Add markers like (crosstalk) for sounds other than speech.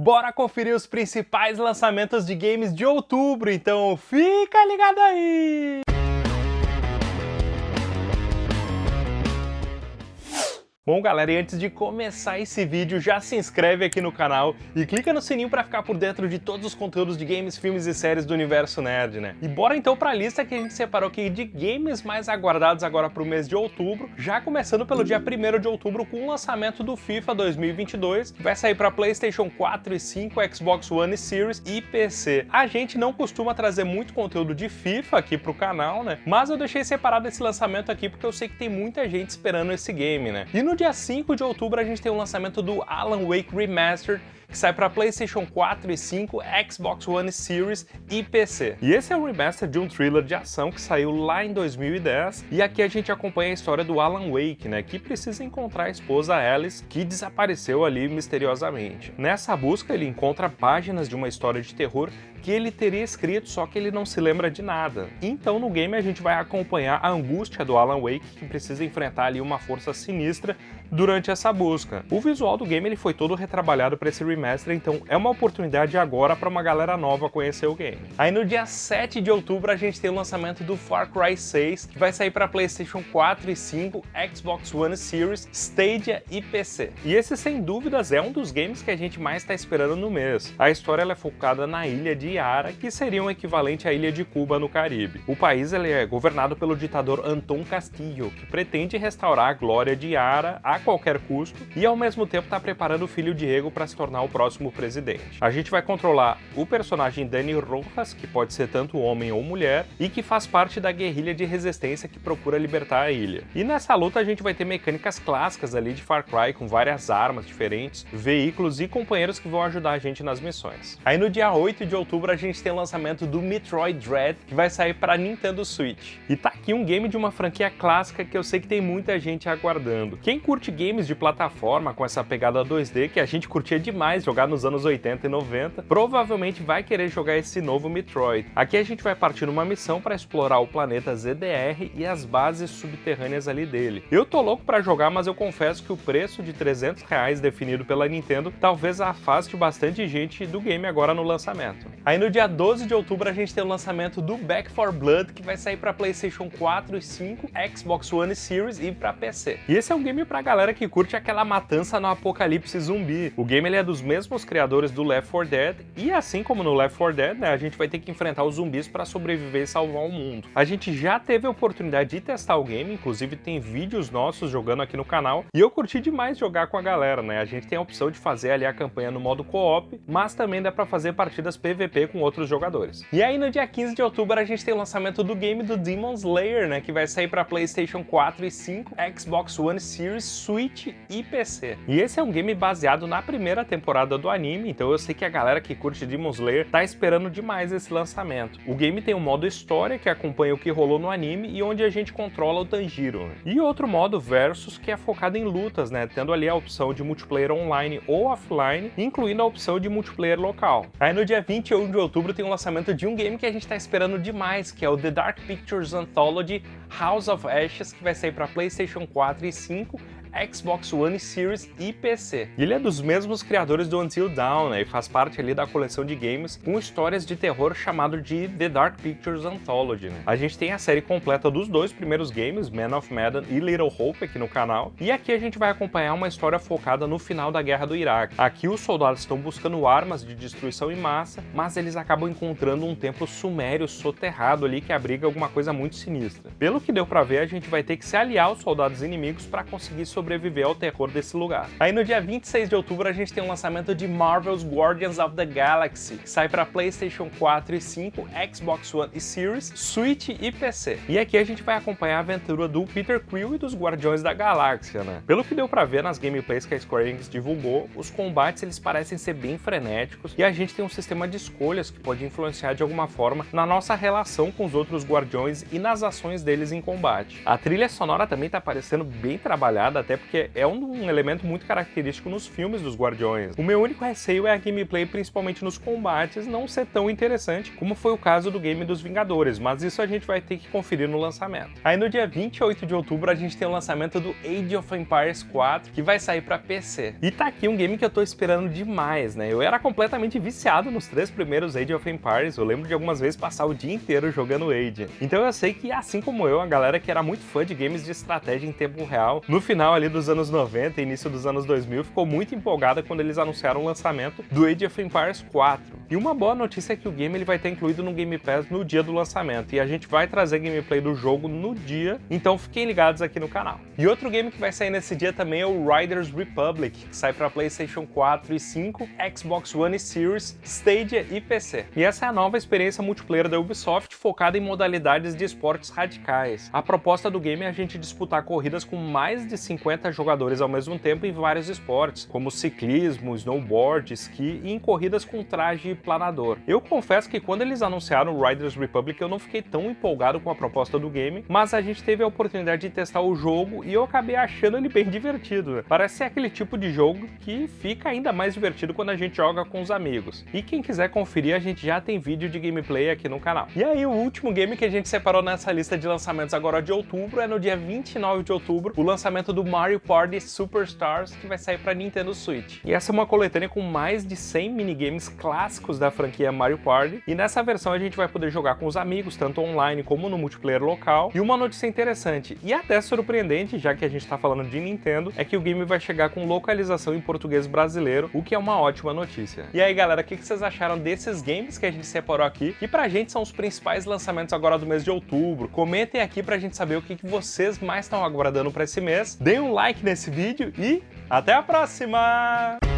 Bora conferir os principais lançamentos de games de outubro, então fica ligado aí! Bom galera, e antes de começar esse vídeo, já se inscreve aqui no canal e clica no sininho para ficar por dentro de todos os conteúdos de games, filmes e séries do universo nerd, né? E bora então para a lista que a gente separou aqui de games mais aguardados agora para o mês de outubro, já começando pelo dia 1 de outubro com o lançamento do FIFA 2022, que vai sair para Playstation 4 e 5, Xbox One Series e PC. A gente não costuma trazer muito conteúdo de FIFA aqui pro canal, né? Mas eu deixei separado esse lançamento aqui porque eu sei que tem muita gente esperando esse game, né? E no dia 5 de outubro a gente tem o lançamento do Alan Wake Remastered, que sai para PlayStation 4 e 5, Xbox One Series e PC. E esse é o remaster de um thriller de ação que saiu lá em 2010, e aqui a gente acompanha a história do Alan Wake, né, que precisa encontrar a esposa Alice, que desapareceu ali misteriosamente. Nessa busca ele encontra páginas de uma história de terror que ele teria escrito, só que ele não se lembra de nada. Então no game a gente vai acompanhar a angústia do Alan Wake, que precisa enfrentar ali uma força sinistra durante essa busca. O visual do game ele foi todo retrabalhado para esse remaster, então é uma oportunidade agora para uma galera nova conhecer o game. Aí no dia 7 de outubro a gente tem o lançamento do Far Cry 6, que vai sair para PlayStation 4 e 5, Xbox One Series, Stadia e PC. E esse sem dúvidas é um dos games que a gente mais está esperando no mês. A história é focada na ilha de Yara, que seria um equivalente à ilha de Cuba no Caribe. O país é governado pelo ditador Anton Castillo, que pretende restaurar a glória de Yara a qualquer custo e ao mesmo tempo está preparando o filho Diego para se tornar o próximo presidente. A gente vai controlar o personagem Dani Rojas, que pode ser tanto homem ou mulher, e que faz parte da guerrilha de resistência que procura libertar a ilha. E nessa luta a gente vai ter mecânicas clássicas ali de Far Cry, com várias armas diferentes, veículos e companheiros que vão ajudar a gente nas missões. Aí no dia 8 de outubro a gente tem o lançamento do Metroid Dread, que vai sair para Nintendo Switch. E tá aqui um game de uma franquia clássica que eu sei que tem muita gente aguardando. Quem curte games de plataforma com essa pegada 2D que a gente curtia demais jogar nos anos 80 e 90, provavelmente vai querer jogar esse novo Metroid. Aqui a gente vai partir numa missão para explorar o planeta ZDR e as bases subterrâneas ali dele. Eu tô louco para jogar, mas eu confesso que o preço de 300 reais definido pela Nintendo talvez afaste bastante gente do game agora no lançamento. Aí no dia 12 de outubro a gente tem o lançamento do Back 4 Blood, que vai sair para PlayStation 4 e 5, Xbox One Series e para PC. E esse é um game pra galera galera que curte aquela matança no apocalipse zumbi. O game ele é dos mesmos criadores do Left 4 Dead, e assim como no Left 4 Dead, né, a gente vai ter que enfrentar os zumbis para sobreviver e salvar o mundo. A gente já teve a oportunidade de testar o game, inclusive tem vídeos nossos jogando aqui no canal, e eu curti demais jogar com a galera, né? A gente tem a opção de fazer ali a campanha no modo co-op, mas também dá para fazer partidas PVP com outros jogadores. E aí no dia 15 de outubro a gente tem o lançamento do game do Demon Slayer, né, que vai sair para PlayStation 4 e 5, Xbox One Series, Switch e PC. E esse é um game baseado na primeira temporada do anime, então eu sei que a galera que curte Demon Slayer tá esperando demais esse lançamento. O game tem um modo história que acompanha o que rolou no anime e onde a gente controla o Tanjiro. E outro modo versus que é focado em lutas, né, tendo ali a opção de multiplayer online ou offline, incluindo a opção de multiplayer local. Aí no dia 21 de outubro tem o lançamento de um game que a gente tá esperando demais, que é o The Dark Pictures Anthology House of Ashes, que vai sair para PlayStation 4 e 5, Xbox One Series e PC. E ele é dos mesmos criadores do Until Dawn, né, e faz parte ali da coleção de games com histórias de terror chamado de The Dark Pictures Anthology. Né. A gente tem a série completa dos dois primeiros games, Man of Medan e Little Hope aqui no canal, e aqui a gente vai acompanhar uma história focada no final da Guerra do Iraque. Aqui os soldados estão buscando armas de destruição em massa, mas eles acabam encontrando um templo sumério soterrado ali que abriga alguma coisa muito sinistra. Pelo que deu pra ver, a gente vai ter que se aliar aos soldados inimigos para conseguir sobreviver sobreviver ao terror desse lugar. Aí no dia 26 de outubro a gente tem o lançamento de Marvel's Guardians of the Galaxy, que sai para PlayStation 4 e 5, Xbox One e Series, Switch e PC. E aqui a gente vai acompanhar a aventura do Peter Quill e dos Guardiões da Galáxia, né? Pelo que deu pra ver nas gameplays que a Square Enix divulgou, os combates eles parecem ser bem frenéticos e a gente tem um sistema de escolhas que pode influenciar de alguma forma na nossa relação com os outros Guardiões e nas ações deles em combate. A trilha sonora também tá parecendo bem trabalhada, até porque é um, elemento muito característico nos filmes dos Guardiões. O meu único receio é a gameplay, principalmente nos combates, não ser tão interessante como foi o caso do game dos Vingadores, mas isso a gente vai ter que conferir no lançamento. Aí no dia 28 de outubro a gente tem o lançamento do Age of Empires 4, que vai sair para PC. E tá aqui um game que eu tô esperando demais, né? Eu era completamente viciado nos três primeiros Age of Empires, eu lembro de algumas vezes passar o dia inteiro jogando Age. Então eu sei que, assim como eu, a galera que era muito fã de games de estratégia em tempo real, no final ali dos anos 90 e início dos anos 2000, ficou muito empolgada quando eles anunciaram o lançamento do Age of Empires 4. E uma boa notícia é que o game ele vai ter incluído no Game Pass no dia do lançamento, e a gente vai trazer gameplay do jogo no dia, então fiquem ligados aqui no canal. E outro game que vai sair nesse dia também é o Riders Republic, que sai para PlayStation 4 e 5, Xbox One Series, Stadia e PC. E essa é a nova experiência multiplayer da Ubisoft focada em modalidades de esportes radicais. A proposta do game é a gente disputar corridas com mais de 50 jogadores ao mesmo tempo em vários esportes, como ciclismo, snowboard, esqui e em corridas com traje planador. Eu confesso que quando eles anunciaram o Riders Republic eu não fiquei tão empolgado com a proposta do game, mas a gente teve a oportunidade de testar o jogo e eu acabei achando ele bem (laughs) divertido. Parece ser aquele tipo de jogo que fica ainda mais divertido quando a gente joga com os amigos. E quem quiser conferir, a gente já tem vídeo de gameplay aqui no canal. E aí o último game que a gente separou nessa lista de lançamentos agora de outubro é no dia 29 de outubro, o lançamento do Mario Party Superstars, que vai sair para Nintendo Switch. E essa é uma coletânea com mais de 100 minigames clássicos clássicos da franquia Mario Party, e nessa versão a gente vai poder jogar com os amigos, tanto online como no multiplayer local. E uma notícia interessante, e até surpreendente, já que a gente está falando de Nintendo, é que o game vai chegar com localização em português brasileiro, o que é uma ótima notícia. E aí galera, o que vocês acharam desses games que a gente separou aqui? E pra gente são os principais lançamentos agora do mês de outubro. Comentem aqui pra gente saber o que vocês mais estão aguardando para esse mês. Deem um like nesse vídeo e até a próxima!